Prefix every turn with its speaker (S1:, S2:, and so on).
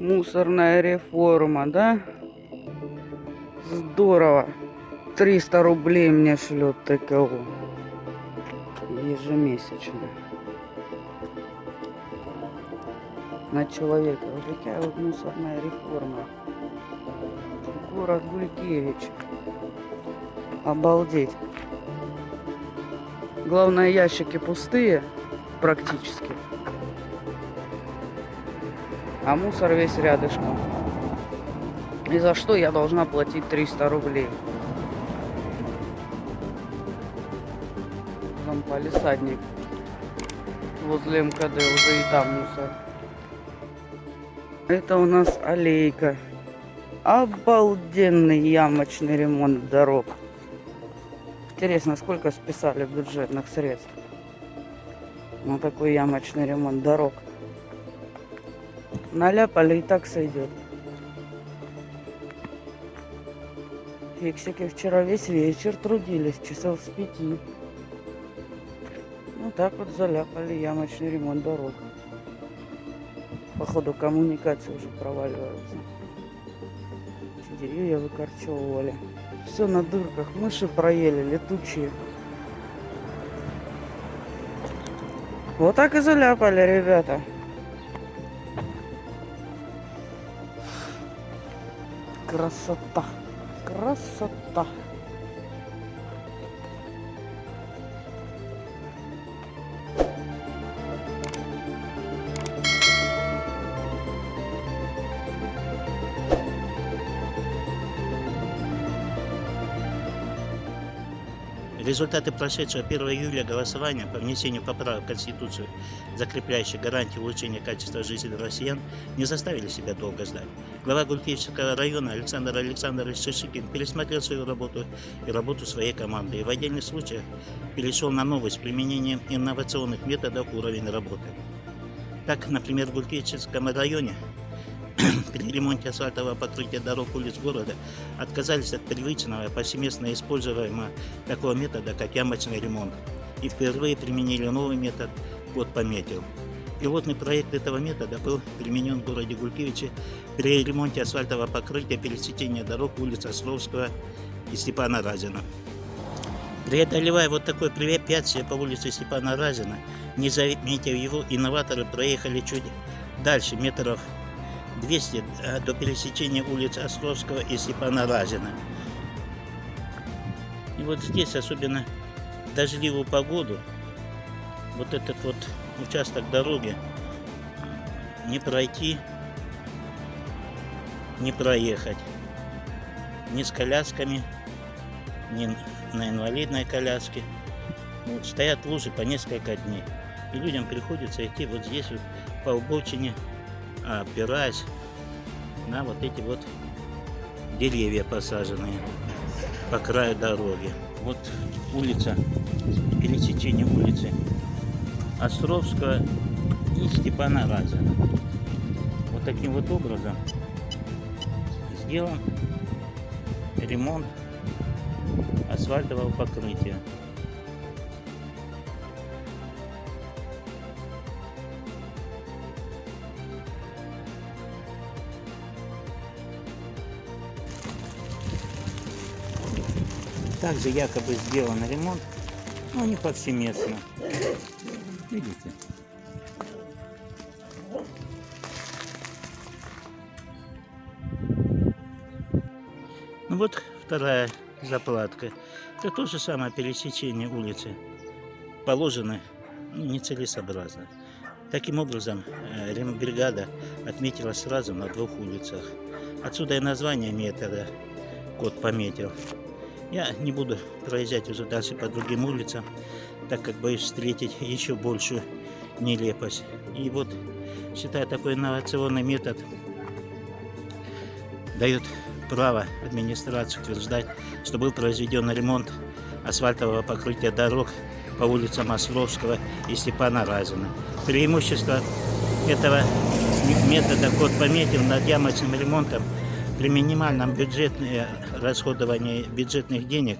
S1: Мусорная реформа, да? Здорово. 300 рублей мне шлет ТКО. Ежемесячно. На человека. Вот такая вот мусорная реформа. Город Гулькевич. Обалдеть. Главное, ящики пустые практически. А мусор весь рядышком. И за что я должна платить 300 рублей? Там полисадник. Возле МКД уже и там мусор. Это у нас аллейка. Обалденный ямочный ремонт дорог. Интересно, сколько списали бюджетных средств на такой ямочный ремонт дорог. Наляпали и так сойдет. Фиксики вчера весь вечер трудились, часов с пяти. Ну так вот заляпали ямочный ремонт дорог. Походу коммуникации уже проваливаются. Эти деревья выкорчевывали. Все на дырках. Мыши проели, летучие. Вот так и заляпали, ребята. Красота. Красота.
S2: Результаты прошедшего 1 июля голосования по внесению поправок в Конституцию, закрепляющих гарантии улучшения качества жизни россиян, не заставили себя долго ждать. Глава Гулькевичского района Александр Александрович Шишикин пересмотрел свою работу и работу своей команды и в отдельных случаях перешел на новость с применением инновационных методов уровень работы. Так, например, в Гулькевичском районе при ремонте асфальтового покрытия дорог улиц города отказались от привычного повсеместно используемого такого метода, как ямочный ремонт, и впервые применили новый метод «Код пометил». Пилотный проект этого метода был применен в городе Гулькевиче при ремонте асфальтового покрытия пересечения дорог улиц Островского и Степана Разина. Преодолевая вот такое препятствие по улице Степана Разина, не заметив его, инноваторы проехали чуть дальше, метров 200 э, до пересечения улиц Островского и Степана Разина. И вот здесь, особенно в дождливую погоду, вот этот вот участок дороги не пройти, не проехать. Ни с колясками, ни на инвалидной коляске. Вот, стоят лужи по несколько дней. И людям приходится идти вот здесь вот по обочине опираясь на вот эти вот деревья посаженные по краю дороги. Вот улица, пересечение улицы Островского и Степана Разина. Вот таким вот образом сделан ремонт асфальтового покрытия. Также якобы сделан ремонт, но не повсеместно. Видите? Ну вот вторая заплатка. Это то же самое пересечение улицы. Положено ну, нецелесообразно. Таким образом, э, рембригада отметила сразу на двух улицах. Отсюда и название метода код пометил. Я не буду проезжать уже дальше по другим улицам, так как боюсь встретить еще большую нелепость. И вот, считаю, такой инновационный метод дает право администрации утверждать, что был произведен ремонт асфальтового покрытия дорог по улицам Ословского и Степана Разина. Преимущество этого метода код пометил над ямочным ремонтом при минимальном бюджетном расходовании бюджетных денег